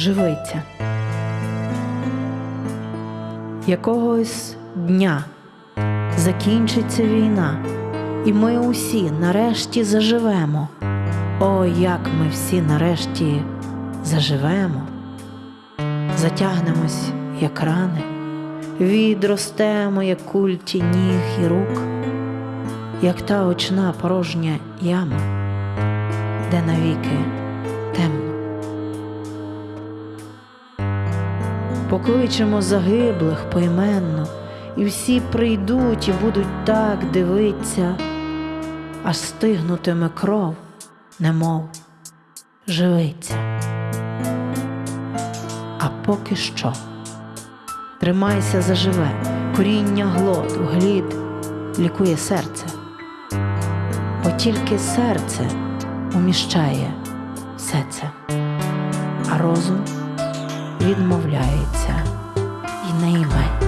живиться. Якогось дня закінчиться війна, і ми усі нарешті заживемо. О, як ми всі нарешті заживемо, затягнемось, як рани, відростемо, як культі ніг і рук, як та очна порожня яма, де навіки темно. Покличемо загиблих поіменно, і всі прийдуть і будуть так дивиться, аж стигнутиме кров, немов живиться. А поки що тримайся заживе, коріння глот, глід лікує серце, бо тільки серце уміщає все це, а розум відмовляється і йме.